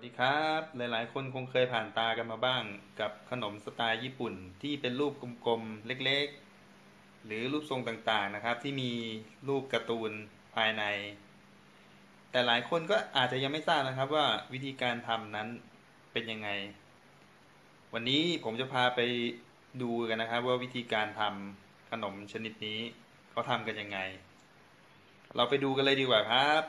วัสดีครับ หลายๆ คนคงเคยผ่านตากันมาบ้าง กับขนมสไตล์ญี่ปุ่นที่เป็นรูปกลมๆ เล็กๆ หรือรูปทรงต่างๆนะครับ ที่มีรูปการ์ตูนภายใน แต่หลายคนก็อาจจะยังไม่ทราบนะครับว่าวิธีการทำนั้นเป็นยังไง วันนี้ผมจะพาไปดูกันนะครับ ว่าวิธีการทำขนมชนิดนี้เขาทำกันยังไง เราไปดูกันเลยดีกว่าครับ